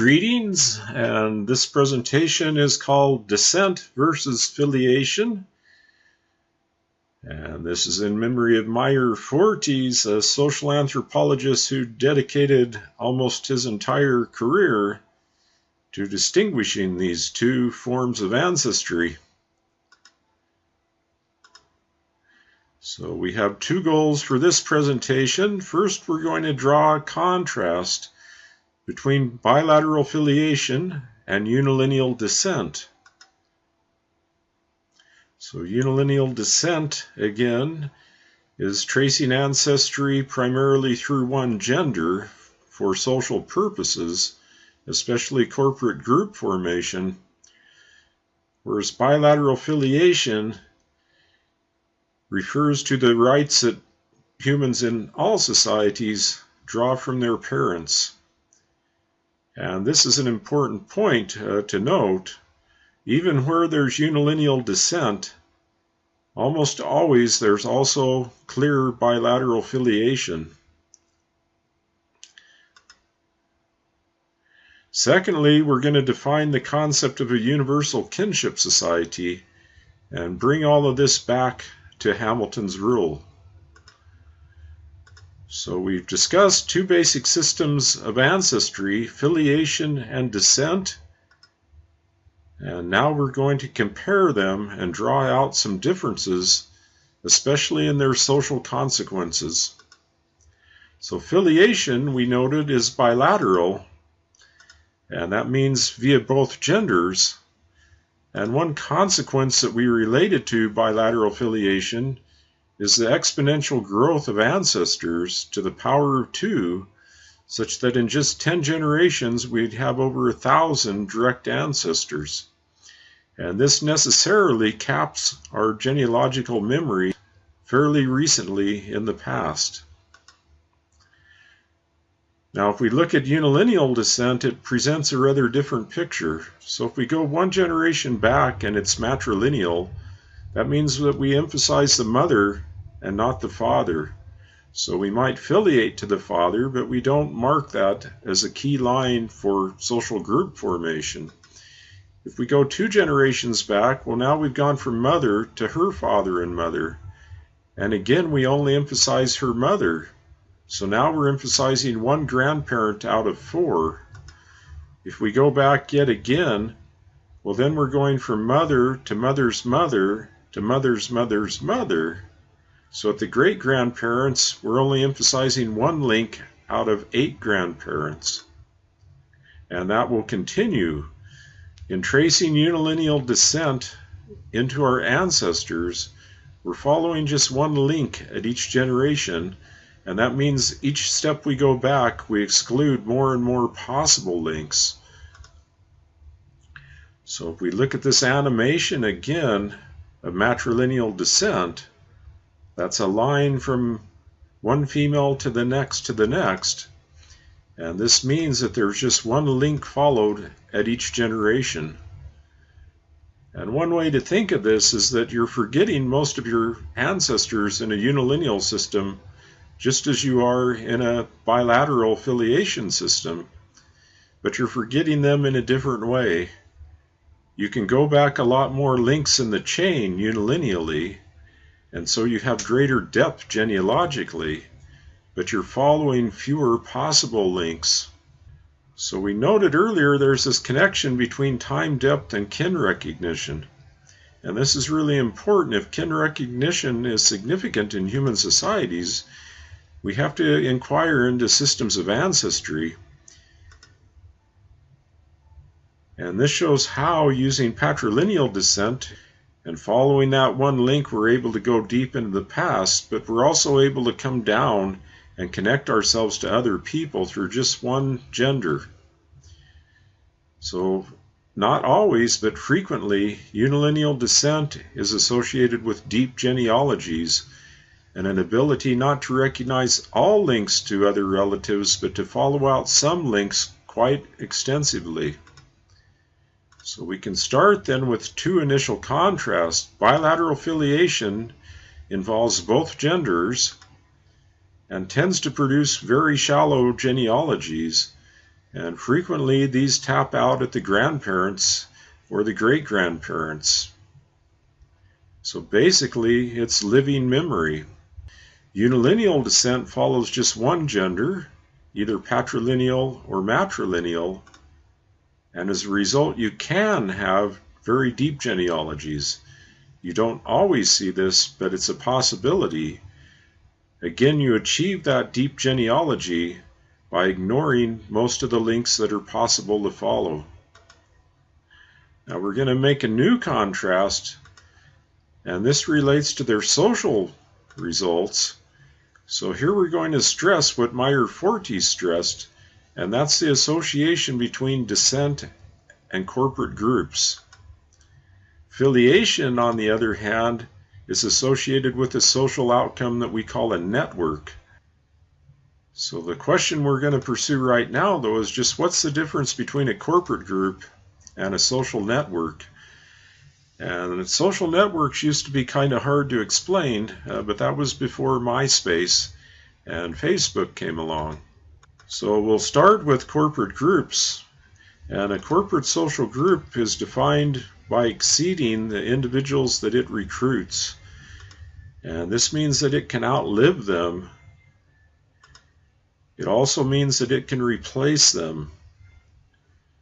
Greetings, and this presentation is called Descent versus Filiation. And this is in memory of Meyer Fortes, a social anthropologist who dedicated almost his entire career to distinguishing these two forms of ancestry. So we have two goals for this presentation. First, we're going to draw a contrast between bilateral filiation and unilineal descent. So unilineal descent, again, is tracing ancestry primarily through one gender for social purposes, especially corporate group formation, whereas bilateral filiation refers to the rights that humans in all societies draw from their parents. And this is an important point uh, to note. Even where there's unilineal descent, almost always there's also clear bilateral filiation. Secondly, we're going to define the concept of a universal kinship society and bring all of this back to Hamilton's rule. So we've discussed two basic systems of ancestry, filiation and descent. And now we're going to compare them and draw out some differences, especially in their social consequences. So filiation, we noted, is bilateral, and that means via both genders. And one consequence that we related to bilateral filiation is the exponential growth of ancestors to the power of two, such that in just 10 generations we'd have over a thousand direct ancestors. And this necessarily caps our genealogical memory fairly recently in the past. Now, if we look at unilineal descent, it presents a rather different picture. So if we go one generation back and it's matrilineal, that means that we emphasize the mother and not the Father. So we might filiate to the Father, but we don't mark that as a key line for social group formation. If we go two generations back, well, now we've gone from mother to her father and mother. And again, we only emphasize her mother. So now we're emphasizing one grandparent out of four. If we go back yet again, well, then we're going from mother to mother's mother to mother's mother's mother. So at the great grandparents, we're only emphasizing one link out of eight grandparents. And that will continue. In tracing unilineal descent into our ancestors, we're following just one link at each generation, and that means each step we go back, we exclude more and more possible links. So if we look at this animation again of matrilineal descent, that's a line from one female to the next to the next. And this means that there's just one link followed at each generation. And one way to think of this is that you're forgetting most of your ancestors in a unilineal system, just as you are in a bilateral filiation system, but you're forgetting them in a different way. You can go back a lot more links in the chain unilineally, and so you have greater depth genealogically, but you're following fewer possible links. So we noted earlier there's this connection between time depth and kin recognition. And this is really important. If kin recognition is significant in human societies, we have to inquire into systems of ancestry. And this shows how, using patrilineal descent, and following that one link, we're able to go deep into the past, but we're also able to come down and connect ourselves to other people through just one gender. So, not always, but frequently, unilineal descent is associated with deep genealogies and an ability not to recognize all links to other relatives, but to follow out some links quite extensively. So we can start then with two initial contrasts. Bilateral filiation involves both genders and tends to produce very shallow genealogies. And frequently these tap out at the grandparents or the great grandparents. So basically, it's living memory. Unilineal descent follows just one gender, either patrilineal or matrilineal, and as a result, you can have very deep genealogies. You don't always see this, but it's a possibility. Again, you achieve that deep genealogy by ignoring most of the links that are possible to follow. Now we're going to make a new contrast, and this relates to their social results. So here we're going to stress what Meyer Fortes stressed, and that's the association between descent and corporate groups. Filiation, on the other hand, is associated with a social outcome that we call a network. So the question we're going to pursue right now, though, is just what's the difference between a corporate group and a social network? And social networks used to be kind of hard to explain, uh, but that was before MySpace and Facebook came along. So we'll start with corporate groups. And a corporate social group is defined by exceeding the individuals that it recruits. And this means that it can outlive them it also means that it can replace them.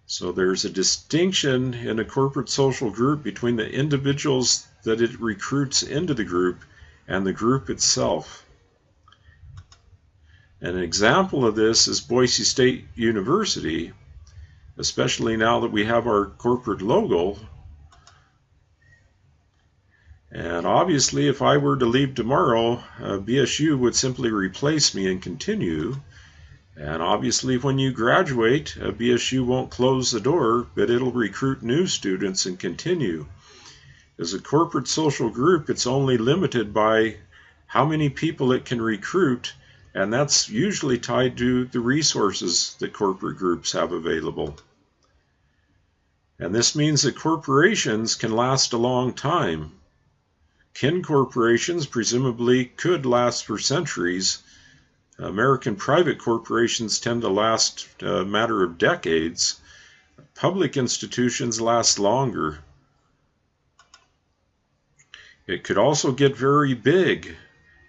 So there's a distinction in a corporate social group between the individuals that it recruits into the group and the group itself. An example of this is Boise State University, especially now that we have our corporate logo. And obviously, if I were to leave tomorrow, uh, BSU would simply replace me and continue. And obviously, when you graduate, BSU won't close the door, but it'll recruit new students and continue. As a corporate social group, it's only limited by how many people it can recruit, and that's usually tied to the resources that corporate groups have available. And this means that corporations can last a long time. Kin corporations presumably could last for centuries, American private corporations tend to last a matter of decades. Public institutions last longer. It could also get very big.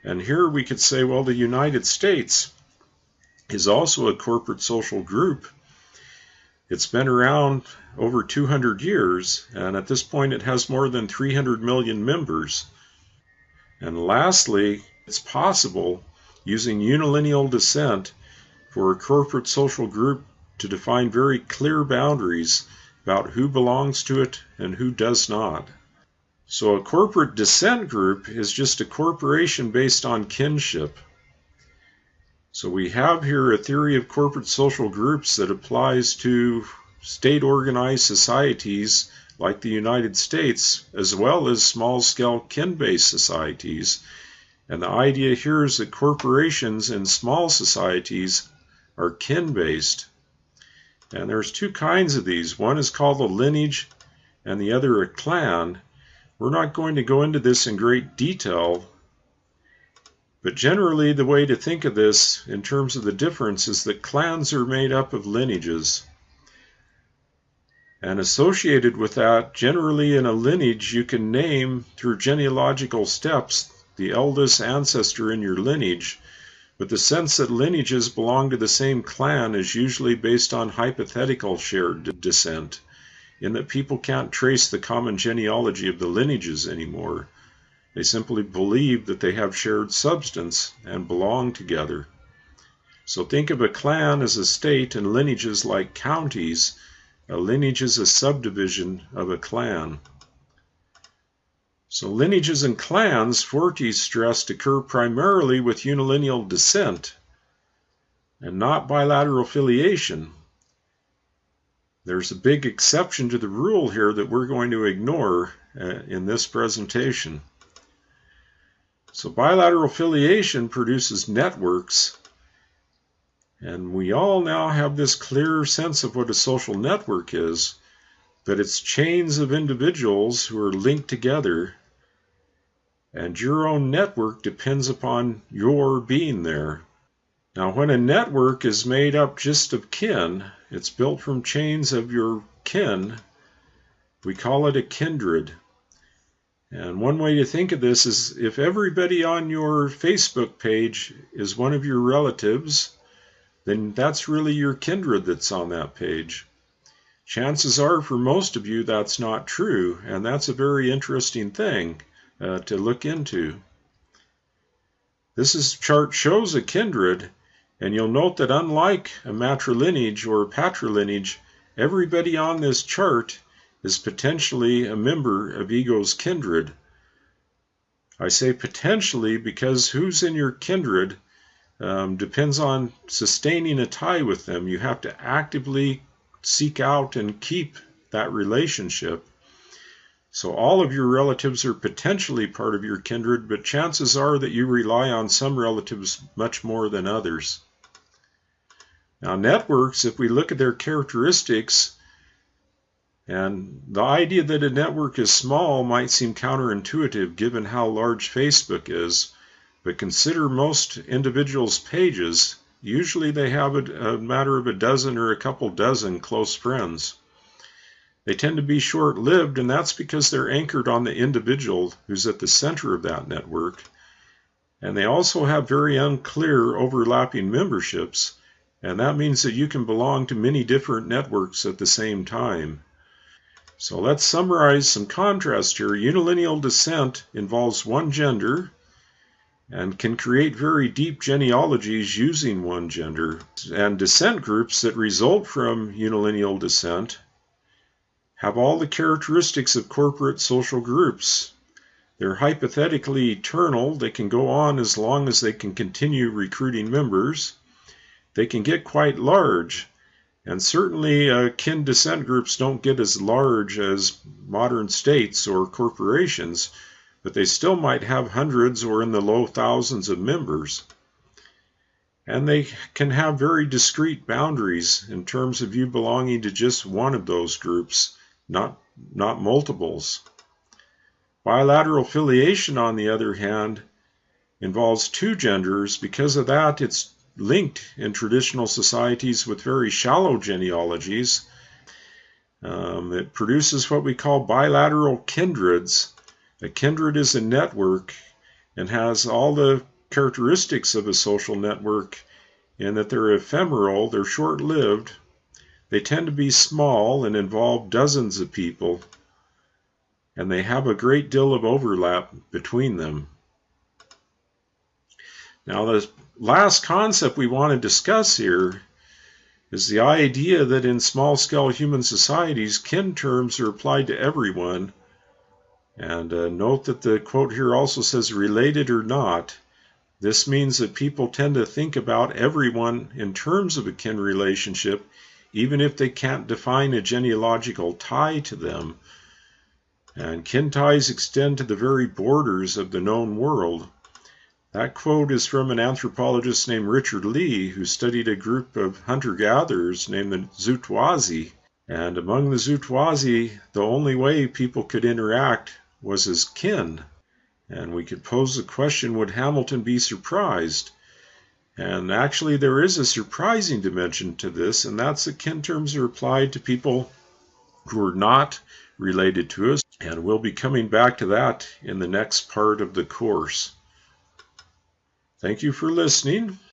And here we could say, well, the United States is also a corporate social group. It's been around over 200 years, and at this point it has more than 300 million members. And lastly, it's possible using unilineal descent for a corporate social group to define very clear boundaries about who belongs to it and who does not. So a corporate descent group is just a corporation based on kinship. So we have here a theory of corporate social groups that applies to state organized societies like the United States, as well as small scale kin based societies and the idea here is that corporations in small societies are kin based. And there's two kinds of these. One is called a lineage and the other a clan. We're not going to go into this in great detail, but generally the way to think of this in terms of the difference is that clans are made up of lineages. And associated with that, generally in a lineage, you can name through genealogical steps the eldest ancestor in your lineage, but the sense that lineages belong to the same clan is usually based on hypothetical shared descent, in that people can't trace the common genealogy of the lineages anymore. They simply believe that they have shared substance and belong together. So think of a clan as a state and lineages like counties. A lineage is a subdivision of a clan. So lineages and clans, Fortes stressed, occur primarily with unilineal descent and not bilateral filiation. There's a big exception to the rule here that we're going to ignore uh, in this presentation. So bilateral filiation produces networks, and we all now have this clear sense of what a social network is, but it's chains of individuals who are linked together and your own network depends upon your being there. Now, when a network is made up just of kin, it's built from chains of your kin, we call it a kindred. And one way to think of this is if everybody on your Facebook page is one of your relatives, then that's really your kindred that's on that page. Chances are for most of you that's not true, and that's a very interesting thing uh, to look into. This is, chart shows a kindred, and you'll note that unlike a matrilineage or a patrilineage, everybody on this chart is potentially a member of ego's kindred. I say potentially because who's in your kindred um, depends on sustaining a tie with them. You have to actively seek out and keep that relationship. So all of your relatives are potentially part of your kindred, but chances are that you rely on some relatives much more than others. Now networks, if we look at their characteristics, and the idea that a network is small might seem counterintuitive given how large Facebook is, but consider most individuals' pages. Usually they have a, a, matter of a dozen or a couple dozen close friends. They tend to be short lived, and that's because they're anchored on the individual who's at the center of that network. And they also have very unclear overlapping memberships, and that means that you can belong to many different networks at the same time. So let's summarize some contrast here. Unilineal descent involves one gender and can create very deep genealogies using one gender. And descent groups that result from unilineal descent have all the characteristics of corporate social groups. They're hypothetically eternal. They can go on as long as they can continue recruiting members. They can get quite large and certainly, uh, kin descent groups don't get as large as modern states or corporations, but they still might have hundreds or in the low thousands of members. And they can have very discrete boundaries in terms of you belonging to just one of those groups, not, not multiples. Bilateral filiation, on the other hand, involves two genders. Because of that, it's linked in traditional societies with very shallow genealogies. Um, it produces what we call bilateral kindreds. A kindred is a network and has all the characteristics of a social network in that they're ephemeral, they're short lived, they tend to be small and involve dozens of people, and they have a great deal of overlap between them. Now, the last concept we want to discuss here is the idea that in small scale human societies, kin terms are applied to everyone. And uh, note that the quote here also says related or not. This means that people tend to think about everyone in terms of a kin relationship, even if they can't define a genealogical tie to them. And kin ties extend to the very borders of the known world. That quote is from an anthropologist named Richard Lee, who studied a group of hunter gatherers named the Zutwazi. And among the Zutwazi, the only way people could interact was as kin. And we could pose the question would Hamilton be surprised? And actually, there is a surprising dimension to this, and that's that kin terms are applied to people who are not related to us. And we'll be coming back to that in the next part of the course. Thank you for listening.